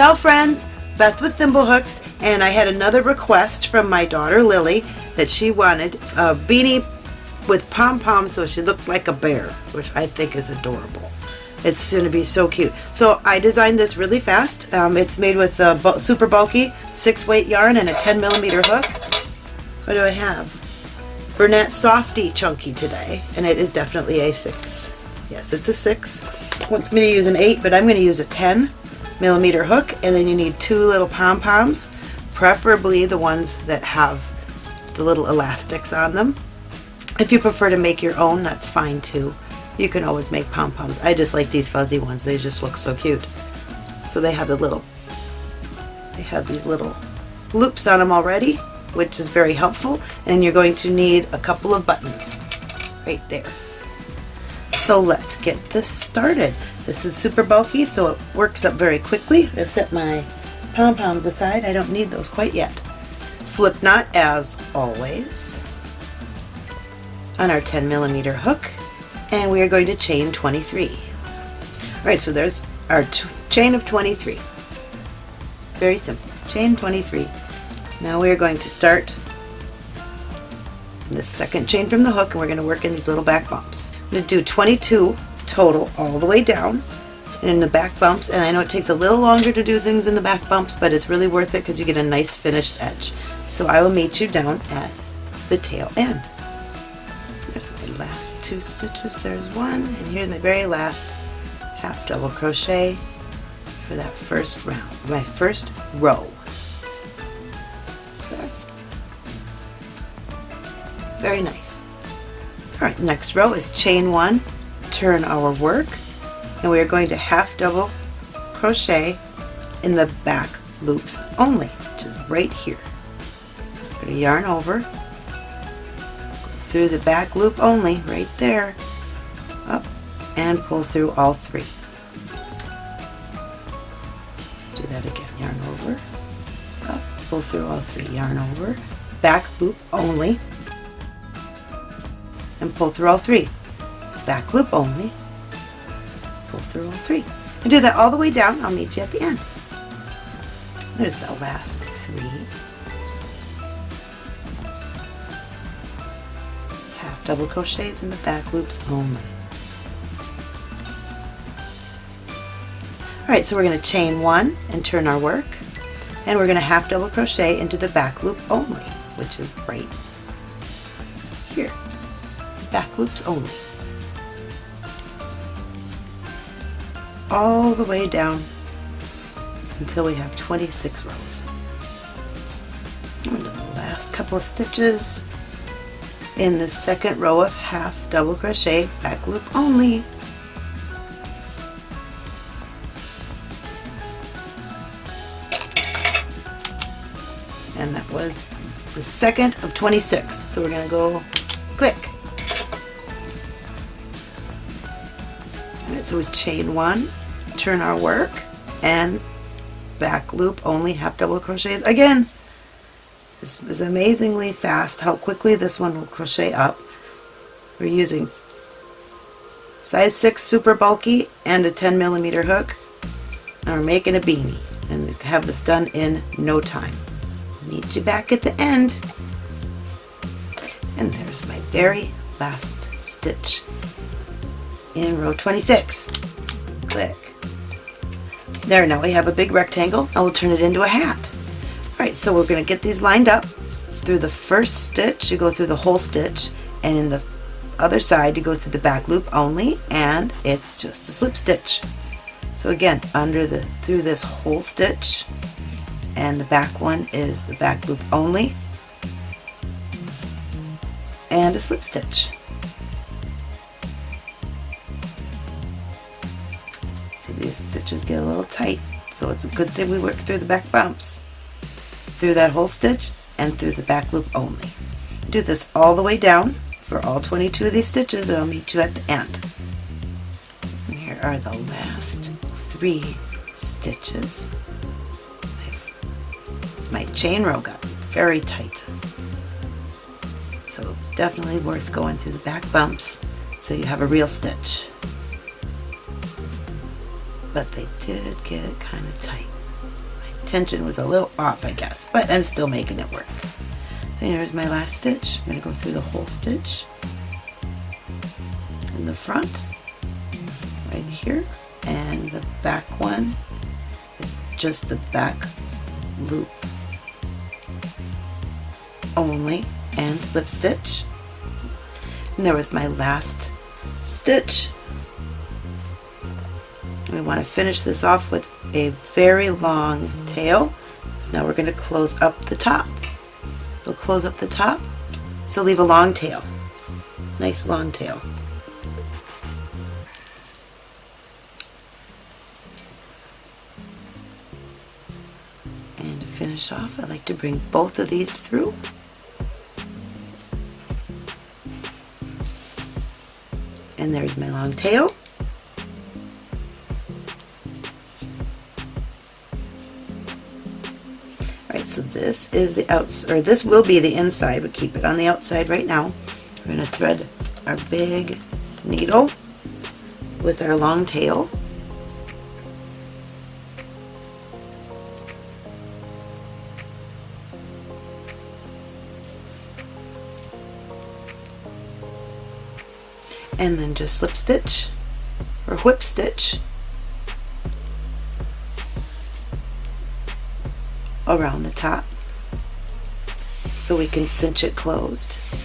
Ciao friends, Beth with Thimblehooks, and I had another request from my daughter Lily that she wanted a beanie with pom-poms so she looked like a bear, which I think is adorable. It's going to be so cute. So I designed this really fast. Um, it's made with a super bulky 6 weight yarn and a 10 millimeter hook. What do I have? Bernat Softee Chunky today, and it is definitely a 6. Yes, it's a 6. Wants me to use an 8, but I'm going to use a 10 millimeter hook, and then you need two little pom-poms, preferably the ones that have the little elastics on them. If you prefer to make your own, that's fine too. You can always make pom-poms. I just like these fuzzy ones. They just look so cute. So they have the little, they have these little loops on them already, which is very helpful. And you're going to need a couple of buttons right there. So let's get this started. This is super bulky, so it works up very quickly. I've set my pom-poms aside. I don't need those quite yet. Slip knot as always on our 10 millimeter hook and we are going to chain 23. Alright, so there's our chain of 23. Very simple. Chain 23. Now we are going to start the second chain from the hook and we're going to work in these little back bumps. I'm going to do 22 total all the way down and in the back bumps and I know it takes a little longer to do things in the back bumps but it's really worth it because you get a nice finished edge. So I will meet you down at the tail end. There's my last two stitches. There's one, and here's my very last half double crochet for that first round, my first row. Very nice. Alright, next row is chain one, turn our work, and we are going to half double crochet in the back loops only, which is right here. So going to yarn over, go through the back loop only, right there, up, and pull through all three. Do that again, yarn over, up, pull through all three, yarn over, back loop only, and pull through all three. Back loop only, pull through all three. And do that all the way down, I'll meet you at the end. There's the last three. Half double crochets in the back loops only. Alright, so we're going to chain one and turn our work, and we're going to half double crochet into the back loop only, which is right. Back loops only. All the way down until we have 26 rows. And the last couple of stitches in the second row of half double crochet back loop only and that was the second of 26 so we're going to go click So we chain one turn our work and back loop only half double crochets again this is amazingly fast how quickly this one will crochet up. We're using size 6 super bulky and a 10 millimeter hook and we're making a beanie and have this done in no time. Meet you back at the end and there's my very last stitch in row 26. Click. There now we have a big rectangle. I will turn it into a hat. Alright, so we're going to get these lined up. Through the first stitch, you go through the whole stitch, and in the other side, you go through the back loop only, and it's just a slip stitch. So again, under the through this whole stitch, and the back one is the back loop only, and a slip stitch. These stitches get a little tight, so it's a good thing we work through the back bumps through that whole stitch and through the back loop only. Do this all the way down for all 22 of these stitches and I'll meet you at the end. And here are the last three stitches. My chain row got very tight. So it's definitely worth going through the back bumps so you have a real stitch. But they did get kind of tight. My tension was a little off, I guess, but I'm still making it work. And here's my last stitch. I'm going to go through the whole stitch in the front, right here, and the back one is just the back loop only and slip stitch. And there was my last stitch. We want to finish this off with a very long tail. So now we're going to close up the top. We'll close up the top, so leave a long tail. Nice long tail. And to finish off, I like to bring both of these through. And there's my long tail. So this is the outside, or this will be the inside, but keep it on the outside right now. We're going to thread our big needle with our long tail. and then just slip stitch or whip stitch around the top so we can cinch it closed.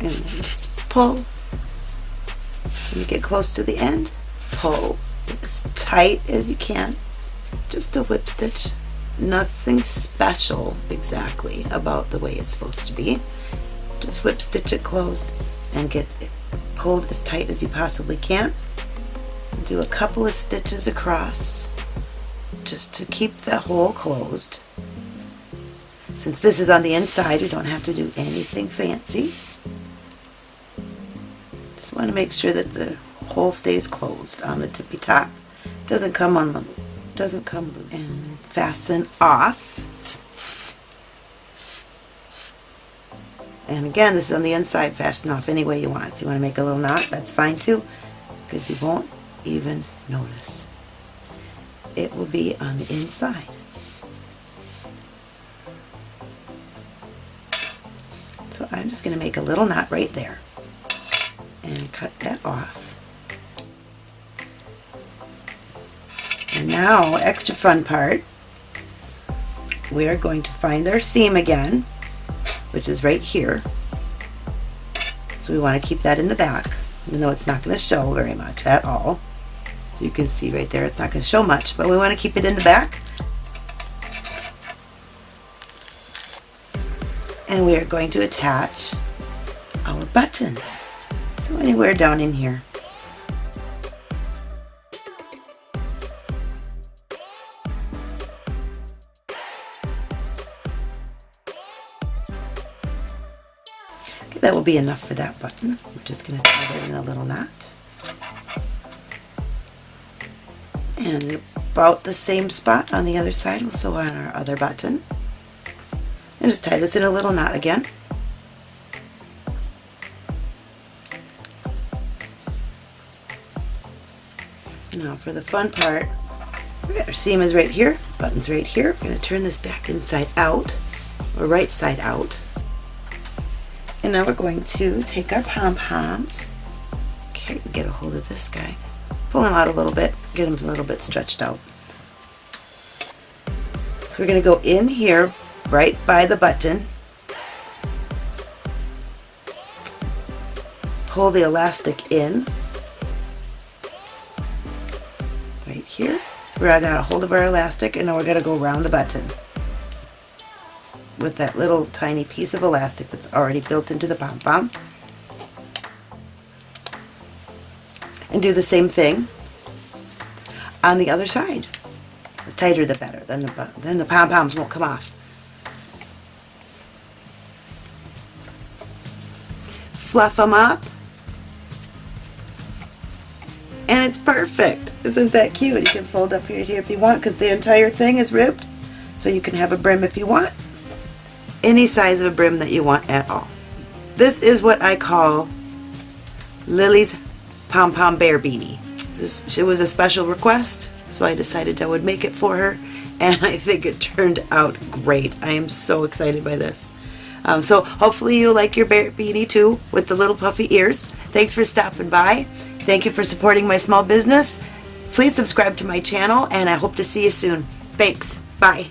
And then just pull. When you get close to the end, pull as tight as you can. Just a whip stitch. Nothing special exactly about the way it's supposed to be. Just whip stitch it closed and get it pulled as tight as you possibly can. Do a couple of stitches across just to keep the hole closed. Since this is on the inside, you don't have to do anything fancy. Just want to make sure that the hole stays closed on the tippy top. Doesn't come on the doesn't come loose. And fasten off. And again, this is on the inside, fasten off any way you want. If you want to make a little knot, that's fine too, because you won't even notice. It will be on the inside. So I'm just going to make a little knot right there and cut that off. And now, extra fun part, we are going to find our seam again, which is right here. So we want to keep that in the back, even though it's not going to show very much at all. So you can see right there, it's not going to show much, but we want to keep it in the back. And we are going to attach our buttons. So anywhere down in here. Okay, that will be enough for that button. We're just going to tie that in a little knot. And about the same spot on the other side, we'll sew on our other button. And just tie this in a little knot again. Now for the fun part, our seam is right here, button's right here. We're going to turn this back inside out, or right side out. And now we're going to take our pom-poms. Okay, get a hold of this guy. Pull him out a little bit, get him a little bit stretched out. So we're going to go in here, right by the button. Pull the elastic in we're got a hold of our elastic and now we're going to go around the button with that little tiny piece of elastic that's already built into the pom-pom. and do the same thing on the other side. The tighter the better, then the, then the pom-poms won't come off. Fluff them up. And it's perfect. Isn't that cute? You can fold up here, here if you want because the entire thing is ribbed. So you can have a brim if you want. Any size of a brim that you want at all. This is what I call Lily's Pom Pom Bear Beanie. This, it was a special request, so I decided I would make it for her, and I think it turned out great. I am so excited by this. Um, so hopefully you like your bear beanie too, with the little puffy ears. Thanks for stopping by. Thank you for supporting my small business. Please subscribe to my channel, and I hope to see you soon. Thanks. Bye.